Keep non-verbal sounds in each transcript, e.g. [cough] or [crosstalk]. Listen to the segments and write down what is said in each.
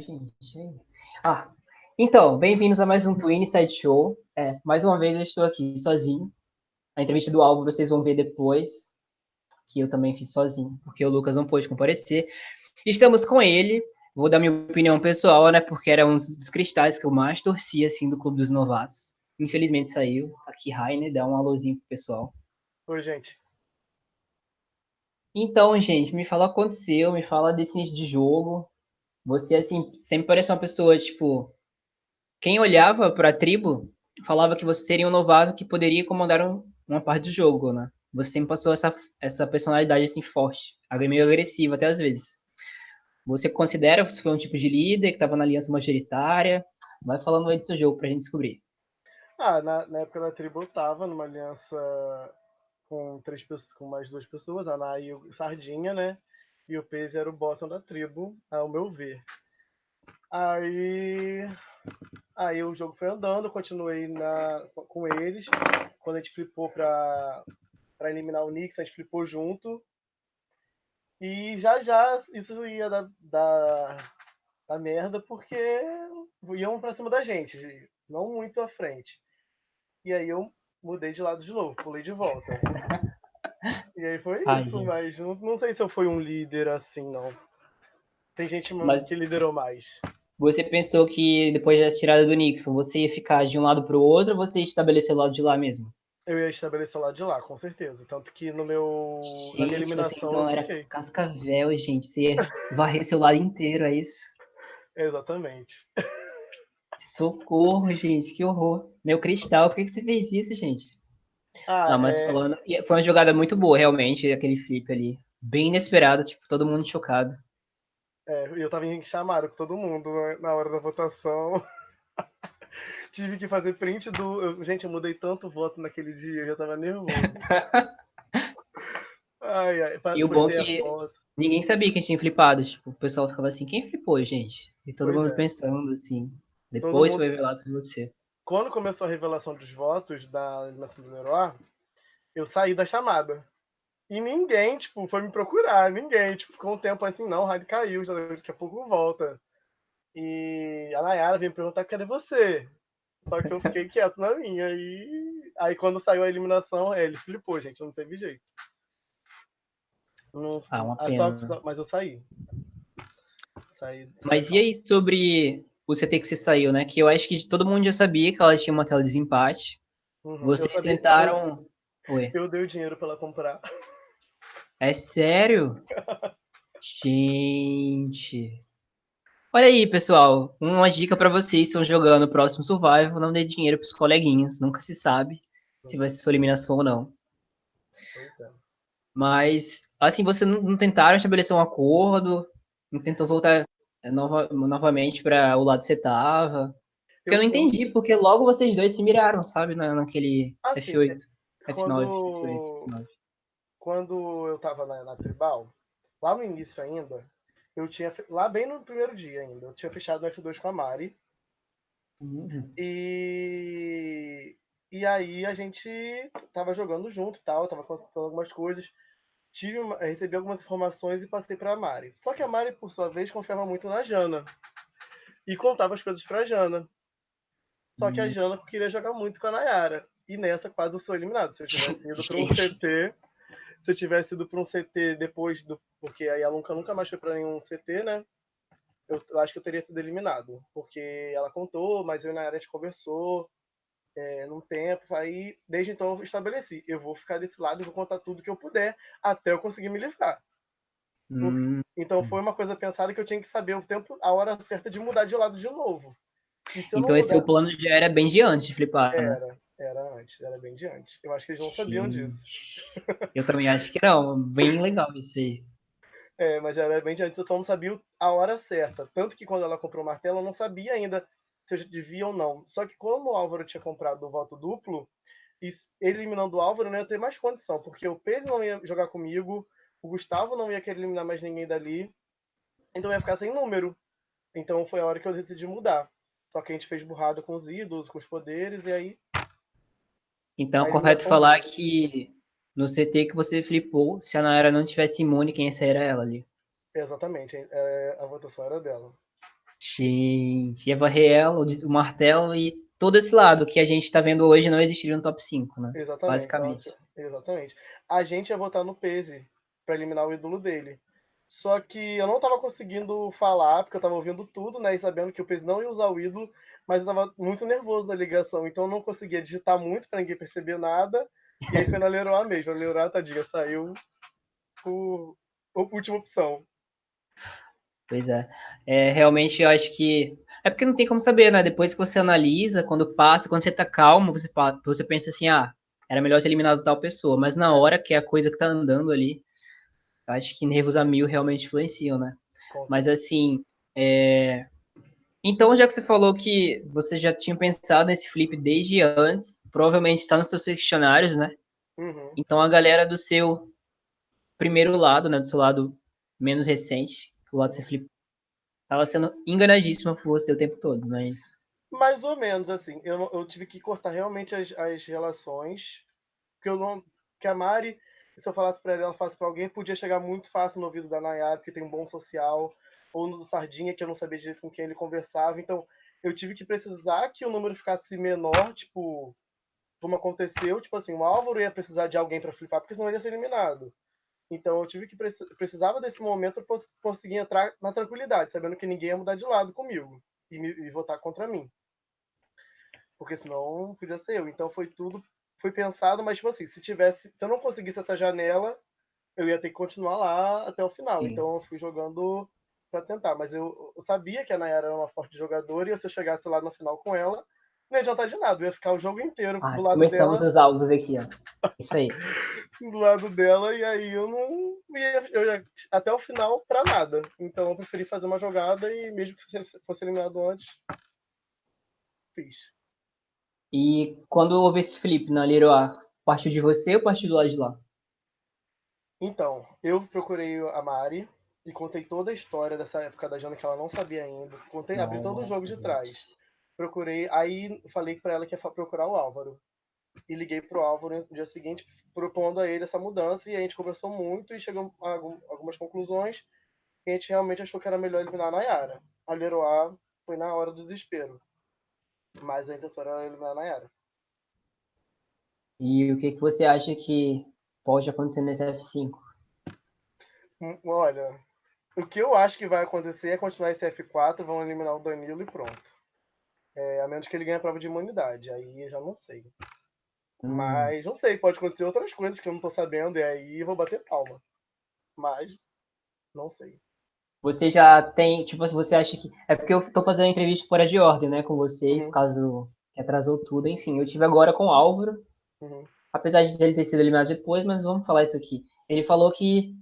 gente. Ah, então, bem-vindos a mais um Twin Side Show. É, mais uma vez eu estou aqui sozinho. A entrevista do álbum vocês vão ver depois, que eu também fiz sozinho, porque o Lucas não pôde comparecer. Estamos com ele. Vou dar minha opinião pessoal, né? Porque era um dos cristais que eu mais torcia, assim, do Clube dos Novatos. Infelizmente saiu. Aqui, Rainer, dá um alôzinho pro pessoal. Oi, gente. Então, gente, me fala o que aconteceu, me fala desse início de jogo. Você, assim, sempre parecia uma pessoa, tipo... Quem olhava pra tribo falava que você seria um novato que poderia comandar um, uma parte do jogo, né? Você sempre passou essa, essa personalidade, assim, forte. Meio agressiva, até às vezes. Você considera que você foi um tipo de líder que estava na aliança majoritária? Vai falando aí do seu jogo pra gente descobrir. Ah, na, na época da tribo eu tava numa aliança com três pessoas, com mais duas pessoas, a Ana e o Sardinha, né? E o Pez era o bottom da tribo, ao meu ver. Aí, aí o jogo foi andando, continuei na, com eles. Quando a gente flipou pra eliminar o Nix, a gente flipou junto. E já já isso ia dar, dar, dar merda, porque iam pra cima da gente, não muito à frente. E aí eu mudei de lado de novo, pulei de volta. [laughs] e aí foi Ai, isso, gente. mas não, não sei se eu fui um líder assim, não. Tem gente Mas- que liderou mais. Você pensou que depois da tirada do Nixon, você ia ficar de um lado pro outro ou você ia estabelecer o lado de lá mesmo? Eu ia estabelecer o lado de lá, com certeza. Tanto que no meu. na minha Gente, você eliminação então era fiquei. cascavel, gente. Você ia varrer seu lado inteiro, é isso? [laughs] Exatamente. Socorro, gente, que horror. Meu cristal, por que, que você fez isso, gente? Ah, Não, mas é, falando. Foi uma jogada muito boa, realmente, aquele flip ali. Bem inesperado, tipo, todo mundo chocado. é, eu tava em chamado com todo mundo né, na hora da votação. [laughs] Tive que fazer print do. eu- gente, eu mudei tanto voto naquele dia, eu já tava nervoso. [laughs] Ai, ai, E o bom a que- foto. Ninguém sabia que tinha flipado. Tipo, o pessoal ficava assim, quem flipou, gente? E todo Pois mundo é. pensando, assim. Depois mundo- foi revelado sobre você. Quando começou a revelação dos votos da eliminação do Leroy, eu saí da chamada. E ninguém, tipo, foi me procurar, ninguém. Tipo, ficou um tempo assim, não, o rádio caiu, já daqui a pouco volta. E a Nayara veio me perguntar, cadê você? Só que eu fiquei quieto na minha. E aí quando saiu a eliminação, é, ele flipou, gente, não teve jeito. Não- Ah, uma ah, só- pena. só- mas eu saí. Saí. Mas e aí sobre o CT que você saiu, né? Que eu acho que todo mundo já sabia que ela tinha uma tela de desempate. Uhum, Vocês tentaram. Oi. Eu, eu dei o dinheiro pra ela comprar. É sério? [laughs] Gente. Olha aí, pessoal. Uma dica pra vocês que estão jogando o próximo Survival: não dê dinheiro pros coleguinhas. Nunca se sabe se vai ser sua eliminação ou não. É. Mas, assim, vocês não, não tentaram estabelecer um acordo? Não tentou voltar nova- novamente para o lado que você tava? Porque eu não entendi, porque logo vocês dois se miraram, sabe? Na, naquele Assim, F8, F9, quando- F8, F9. quando eu tava na, na Tribal, lá no início ainda, eu tinha. Lá bem no primeiro dia ainda, eu tinha fechado no F2 com a Mari. Uhum. E. E aí a gente tava jogando junto e tal, tava consultando algumas coisas. Tive uma- recebi algumas informações e passei pra Mari. Só que a Mari, por sua vez, confiava muito na Jana. E contava as coisas pra Jana. Só que a Hum. Jana queria jogar muito com a Nayara. E nessa quase eu sou eliminado. Se eu tivesse [laughs] ido pra um. CT. Se eu tivesse ido pra um CT depois do. Porque aí a Lunca nunca mais foi pra nenhum CT, né? Eu, eu acho que eu teria sido eliminado. Porque ela contou, mas eu e a Nayara a gente conversou é, num tempo. Aí, desde então, eu estabeleci. Eu vou ficar desse lado e vou contar tudo que eu puder até eu conseguir me livrar. Hum, Então foi uma coisa pensada que eu tinha que saber o tempo, a hora certa de mudar de lado de novo. Se Então esse seu mudar- plano já era bem de antes flipar, né? Era, era antes, era bem de antes. Eu acho que eles não sabiam Gente. disso. Eu também acho que não. Bem legal isso aí. É, mas era bem de antes, eu só não sabia a hora certa. Tanto que quando ela comprou o martelo, eu não sabia ainda se eu devia ou não. Só que como o Álvaro tinha comprado o voto duplo, eliminando o Álvaro, não ia ter mais condição, porque o Peso não ia jogar comigo, o Gustavo não ia querer eliminar mais ninguém dali, então ia ficar sem número. Então foi a hora que eu decidi mudar. Só que a gente fez burrada com os ídolos, com os poderes, e aí Então é Aí correto falar que no CT que você flipou, se a Nayara não tivesse imune, quem ia sair era ela ali. Exatamente, é, a votação era dela. Gente, Eva Riel, o Martelo e todo esse lado que a gente está vendo hoje não existiria no top 5, né? Exatamente. Basicamente. Exatamente. A gente ia votar no Pese para eliminar o ídolo dele. Só que eu não estava conseguindo falar, porque eu estava ouvindo tudo, né? E sabendo que o Pese não ia usar o ídolo, mas eu estava muito nervoso na ligação, então eu não conseguia digitar muito para ninguém perceber nada. E aí foi na Leroy mesmo. A Leroy, tadinha, saiu por, por última opção. Pois é. é. Realmente eu acho que. É porque não tem como saber, né? Depois que você analisa, quando passa, quando você tá calmo, você, você pensa assim, ah, era melhor ter eliminado tal pessoa. Mas na hora que é a coisa que tá andando ali, eu acho que nervos a mil realmente influenciam, né? Mas assim, é... então já que você falou que você já tinha pensado nesse flip desde antes, provavelmente está nos seus questionários, né? Uhum. Então a galera do seu primeiro lado, né, do seu lado menos recente, o lado ser flip, tava sendo enganadíssima por você o tempo todo, isso? Mais ou menos, assim. Eu, eu tive que cortar realmente as, as relações, porque eu não. Que a Mari, se eu falasse pra ela, ela falasse pra alguém, podia chegar muito fácil no ouvido da Nayara, porque tem um bom social, ou no do Sardinha, que eu não sabia direito com quem ele conversava. Então, eu tive que precisar que o número ficasse menor, tipo, como aconteceu, tipo assim, o Álvaro ia precisar de alguém para flipar, porque senão ele ia ser eliminado. Então eu tive que precisava desse momento para conseguir entrar na tranquilidade, sabendo que ninguém ia mudar de lado comigo e, me, e votar contra mim. Porque senão podia ser eu. Então foi tudo foi pensado, mas tipo assim, se tivesse, se eu não conseguisse essa janela, eu ia ter que continuar lá até o final. Sim. Então eu fui jogando para tentar, mas eu, eu, sabia que a Nayara era uma forte jogadora e se eu chegasse lá no final com ela, não ia adiantar de nada, ia ficar o jogo inteiro ah, do lado começamos dela. os alvos aqui, ó. Isso aí. [laughs] do lado dela, e aí eu não ia, eu ia até o final para nada. Então eu preferi fazer uma jogada e mesmo que fosse eliminado antes, fiz. E quando houve esse flip na Leroy, partiu de você ou partiu do lado de lá? Então, eu procurei a Mari e contei toda a história dessa época da Jana que ela não sabia ainda. Contei, Nossa, abri todo o jogo de trás procurei, aí falei para ela que ia procurar o Álvaro. E liguei pro Álvaro no dia seguinte, propondo a ele essa mudança, e a gente conversou muito e chegou a algumas conclusões. E a gente realmente achou que era melhor eliminar a Nayara. A Leroy foi na hora do desespero. Mas a intenção era eliminar a Nayara. E o que, que você acha que pode acontecer nesse F5? Hum, olha, o que eu acho que vai acontecer é continuar esse F4, vão eliminar o Danilo e pronto. É, a menos que ele ganhe a prova de imunidade. Aí eu já não sei. Hum. Mas não sei, pode acontecer outras coisas que eu não tô sabendo, e aí eu vou bater palma. Mas não sei. Você já tem, tipo, se você acha que. É porque eu tô fazendo a entrevista fora de ordem, né, com vocês, uhum. por causa do... que atrasou tudo. Enfim, eu tive agora com o Álvaro. Uhum. Apesar de ele ter sido eliminado depois, mas vamos falar isso aqui. Ele falou que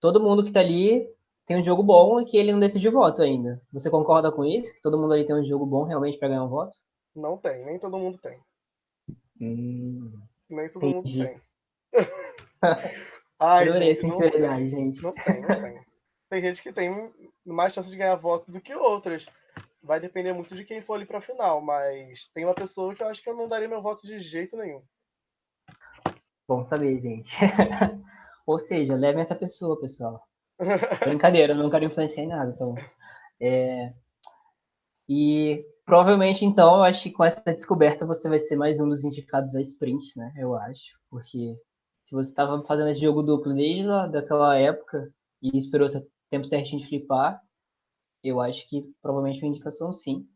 todo mundo que tá ali tem um jogo bom e que ele não decidiu voto ainda. Você concorda com isso? Que todo mundo ali tem um jogo bom realmente para ganhar um voto? Não tem, nem todo mundo tem. Hum, nem todo entendi. mundo tem. [laughs] Ai, Adorei gente, sinceridade, não gente. Não tem, não tem. Tem gente que tem mais chance de ganhar voto do que outras. Vai depender muito de quem for ali pra final, mas tem uma pessoa que eu acho que eu não daria meu voto de jeito nenhum. Bom saber, gente. [laughs] Ou seja, levem essa pessoa, pessoal. Brincadeira, eu não quero influenciar em nada. Então, é... E provavelmente, então, eu acho que com essa descoberta você vai ser mais um dos indicados a sprint, né? Eu acho. Porque se você estava fazendo esse jogo duplo desde lá, daquela época e esperou esse tempo certinho de flipar, eu acho que provavelmente uma indicação sim.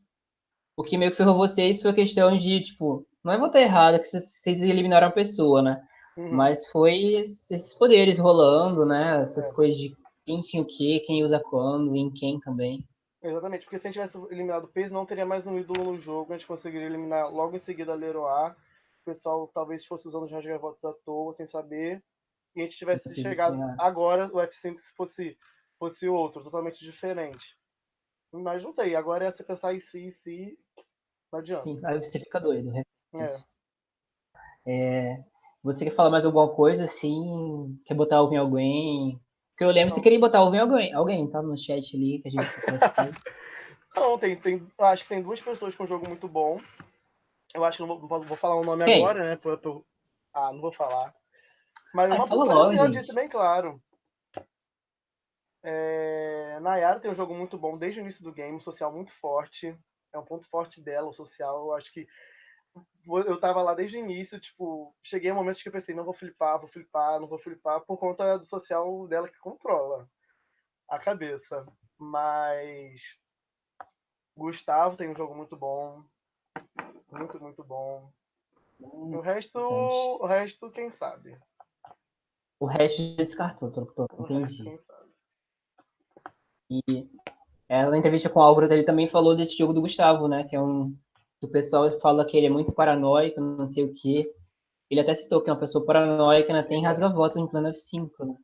O que meio que ferrou vocês foi a questão de, tipo, não é votar errado, que vocês eliminaram a pessoa, né? Uhum. Mas foi esses poderes rolando, né? Essas é. coisas de quem tinha o quê, quem usa quando, em quem também. Exatamente, porque se a gente tivesse eliminado o peso, não teria mais um ídolo no jogo, a gente conseguiria eliminar logo em seguida a Leroy. O pessoal talvez fosse usando os rasga votos à toa, sem saber. E a gente tivesse chegado agora, o F5 se fosse, fosse outro, totalmente diferente. Mas não sei, agora é você pensar em si, em si, não adianta. Sim, aí você fica doido. Né? É. é. Você quer falar mais alguma coisa, assim? Quer botar algo em alguém? Porque eu lembro que você queria botar ouvir alguém, alguém, tá? No chat ali que a gente [laughs] Não, tem, tem. Acho que tem duas pessoas com um jogo muito bom. Eu acho que não vou, vou falar o nome Quem? agora, né? Pra, pra, ah, não vou falar. Mas ah, uma pessoa eu disse bem claro. É... Nayara tem um jogo muito bom desde o início do game, um social muito forte. É um ponto forte dela, o social. Eu acho que eu tava lá desde o início, tipo, cheguei a momentos que eu pensei, não vou flipar, vou flipar, não vou flipar, por conta do social dela que controla a cabeça. Mas Gustavo tem um jogo muito bom. Muito, muito bom. Hum, o resto, o resto, quem sabe? O resto descartou, pelo que entendi. quem sabe? E ela, na entrevista com o Álvaro, ele também falou desse jogo do Gustavo, né? Que é um. O pessoal fala que ele é muito paranoico, não sei o quê. Ele até citou que é uma pessoa paranoica ainda tem rasga-votos no plano F5, né?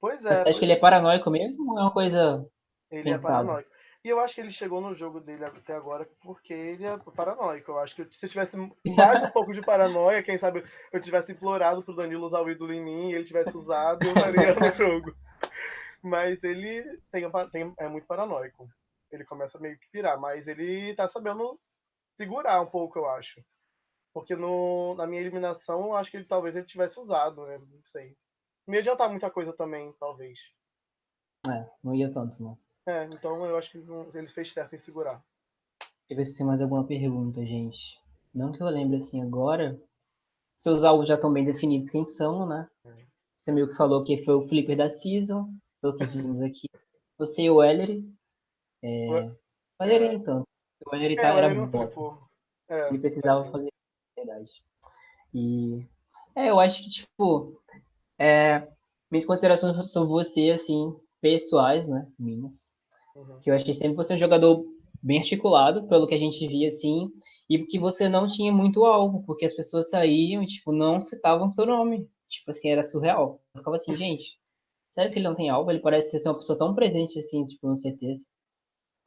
Pois é. Você acha que ele é paranoico mesmo ou é uma coisa. Ele é pensada? é paranoico. E eu acho que ele chegou no jogo dele até agora porque ele é paranoico. Eu acho que se eu tivesse mais um pouco de paranoia, quem sabe eu tivesse implorado pro Danilo usar o ídolo em mim e ele tivesse usado, eu estaria no [laughs] jogo. Mas ele tem, tem, é muito paranoico. Ele começa meio que pirar, mas ele tá sabendo segurar um pouco, eu acho. Porque no, na minha eliminação, eu acho que ele talvez ele tivesse usado, né? Não sei. Não ia adiantar muita coisa também, talvez. É, não ia tanto, não. É, então eu acho que ele fez certo em segurar. Deixa eu ver se tem mais alguma pergunta, gente. Não que eu lembre assim agora. Seus alvos já estão bem definidos quem são, né? É. Você meio que falou que foi o flipper da season, pelo que vimos aqui. [laughs] Você e o Ellery. É... O Ellery é. então. O Ellery tá, é, era bom. É, ele precisava é. fazer verdade. E é, eu acho que tipo é, minhas considerações sobre você assim pessoais, né, minhas. Uhum. Que eu achei sempre você um jogador bem articulado, pelo que a gente via, assim, e que você não tinha muito alvo, porque as pessoas saíam e, tipo, não citavam seu nome. Tipo assim, era surreal. Eu ficava assim, [laughs] gente, sério que ele não tem alvo? Ele parece ser uma pessoa tão presente, assim, tipo, no certeza.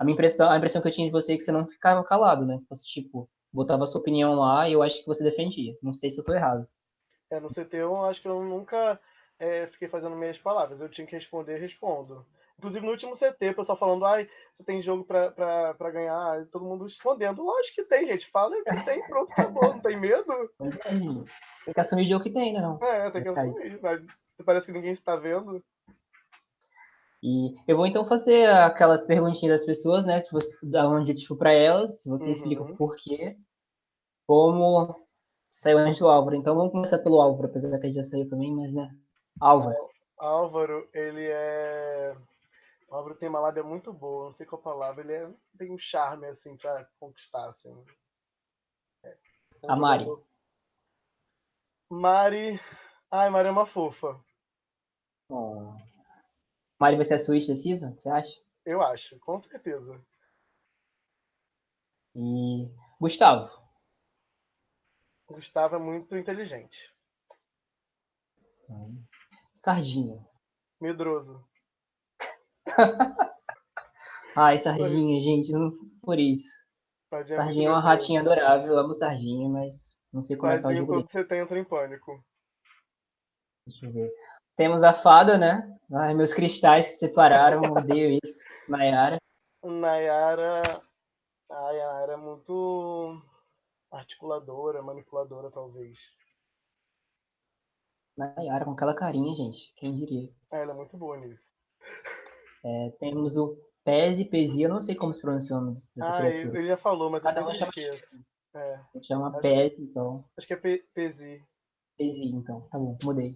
A minha impressão, a impressão que eu tinha de você é que você não ficava calado, né? Você, tipo, botava a sua opinião lá e eu acho que você defendia. Não sei se eu tô errado. É, no CT eu acho que eu nunca é, fiquei fazendo meias palavras. Eu tinha que responder, respondo. Inclusive no último CT, o pessoal falando, ai, você tem jogo pra, pra, pra ganhar, todo mundo respondendo. Lógico que tem, gente. Fala que tem, pronto, acabou, não tem medo. Tem que assumir o jogo que tem, né? Não? É, tem que assumir. Mas parece que ninguém está vendo. E eu vou então fazer aquelas perguntinhas das pessoas, né? Se você dar um adjetivo para elas, se você uhum. explica o porquê, como saiu antes do Álvaro. Então vamos começar pelo Álvaro, apesar que já saiu também, mas né? Álvaro. Álvaro, ele é o Álvaro tem uma lábia muito boa, não sei qual palavra. Ele é, tem um charme, assim, pra conquistar, assim. É. a Mari. Mari... Ai, Mari é uma fofa. Oh. Mari vai ser a Switch da season, você acha? Eu acho, com certeza. E Gustavo? Gustavo é muito inteligente. Sardinha. Medroso. [laughs] Ai, Sardinha, gente, não por isso. Sardinha, Sardinha é uma ratinha adorável, eu amo Sardinha, mas não sei como Sardinha, é que tá o jogo você tem, entra em pânico. Deixa eu ver. Temos a fada, né? Ai, meus cristais se separaram, [laughs] odeio isso. Nayara. Nayara. Ai, a Nayara é muito articuladora, manipuladora, talvez. Nayara, com aquela carinha, gente. Quem diria? É, ela é muito boa nisso. É, temos o Pese, Pesi, eu não sei como se pronuncia o nome dessa ah, criatura. ele já falou, mas Cada eu sempre esqueço. É. Chama Pese, então. Acho que é Pe Pesi. Pesi, então. Tá bom, mudei.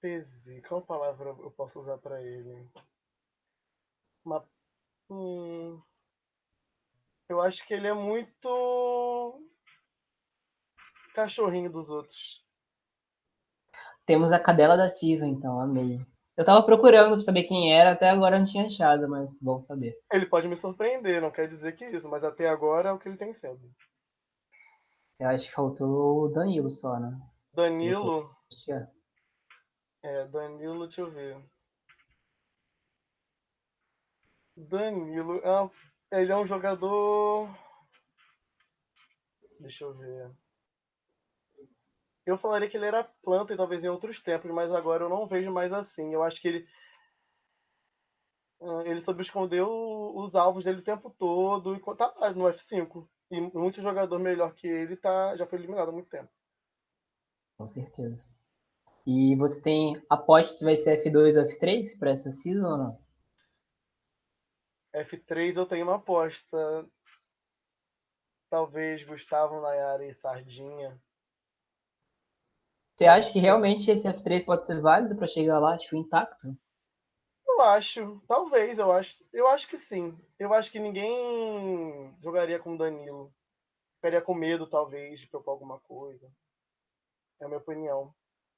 Pesi, qual palavra eu posso usar pra ele? Uma... Hum... Eu acho que ele é muito cachorrinho dos outros. Temos a cadela da Season, então, amei. Eu tava procurando pra saber quem era, até agora não tinha achado, mas bom saber. Ele pode me surpreender, não quer dizer que isso, mas até agora é o que ele tem sendo. Eu acho que faltou o Danilo só, né? Danilo? É. é, Danilo, deixa eu ver. Danilo, é, ele é um jogador. Deixa eu ver. Eu falaria que ele era planta e talvez em outros tempos, mas agora eu não vejo mais assim. Eu acho que ele ah, ele soube esconder os alvos dele o tempo todo e tá no F5. E muito jogador melhor que ele tá, já foi eliminado há muito tempo. Com certeza. E você tem aposta se vai ser F2 ou F3 para essa season ou não? F3 eu tenho uma aposta. Talvez Gustavo, Nayara e Sardinha. Você acha que realmente esse F3 pode ser válido para chegar lá, tipo, intacto? Eu acho, talvez, eu acho. Eu acho que sim. Eu acho que ninguém jogaria com Danilo. Ficaria com medo, talvez, de propor alguma coisa. É a minha opinião.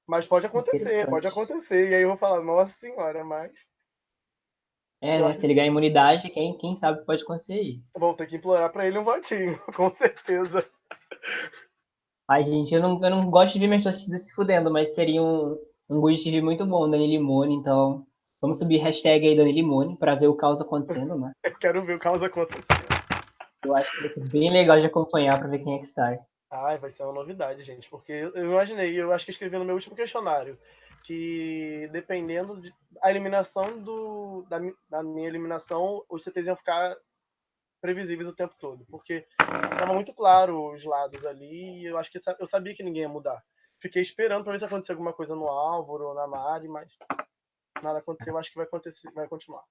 Mas pode acontecer, pode acontecer. E aí eu vou falar, nossa senhora, mas. É, né? Se ele ganhar imunidade, quem, quem sabe pode acontecer aí. Vou ter que implorar pra ele um votinho, [laughs] com certeza. Ai, gente, eu não, eu não gosto de ver minhas torcidas se fudendo, mas seria um, um Good TV muito bom, Dani Limone, então vamos subir hashtag aí Dani Limone pra ver o caos acontecendo, né? [laughs] eu quero ver o caos acontecendo. Eu acho que vai ser bem legal de acompanhar pra ver quem é que sai. Ai, vai ser uma novidade, gente, porque eu imaginei, eu acho que escrevi no meu último questionário, que dependendo da de, eliminação do, da, da, minha eliminação, os CTs iam ficar previsíveis o tempo todo, porque estava muito claro os lados ali e eu acho que eu sabia que ninguém ia mudar. Fiquei esperando para ver se acontecia alguma coisa no Álvaro ou na Mari, mas nada aconteceu, acho que vai acontecer, vai continuar.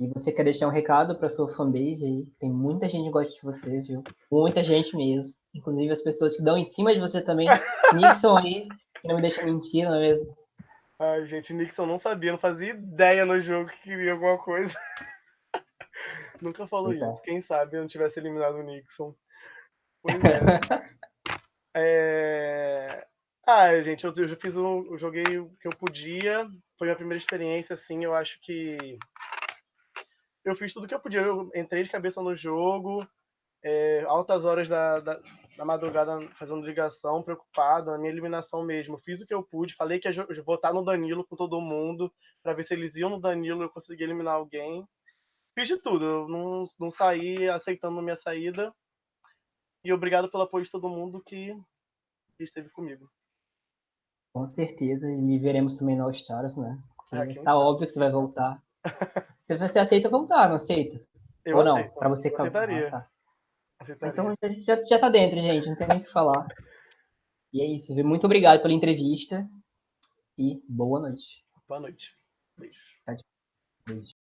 E você quer deixar um recado para sua fanbase aí? Tem muita gente que gosta de você, viu? Muita gente mesmo. Inclusive as pessoas que dão em cima de você também. [laughs] Nixon aí, que não me deixa mentir, não é mesmo? Ai, gente, Nixon não sabia, não fazia ideia no jogo que queria alguma coisa. [laughs] Nunca falou é. isso. Quem sabe eu não tivesse eliminado o Nixon. Pois é. [laughs] é... Ah, gente, eu, eu já fiz o. Eu joguei o que eu podia. Foi a minha primeira experiência, assim. Eu acho que eu fiz tudo que eu podia. Eu entrei de cabeça no jogo, é, altas horas da, da, da, madrugada fazendo ligação, preocupado, na minha eliminação mesmo. Fiz o que eu pude, falei que ia votar no Danilo com todo mundo, para ver se eles iam no Danilo eu conseguia eliminar alguém. Fiz de tudo, eu não, não saí aceitando minha saída. E obrigado pelo apoio de todo mundo que, esteve comigo. Com certeza, e veremos também no All Stars, né? Porque ah, tá sabe. óbvio que você vai voltar. [laughs] Você aceita voltar, não aceita? Eu Ou não? Pra você aceitaria. Ah, tá. aceitaria. Então já, já tá dentro, gente. Não tem nem o que falar. E é isso. Muito obrigado pela entrevista. E boa noite. Boa noite. Beijo. Beijo.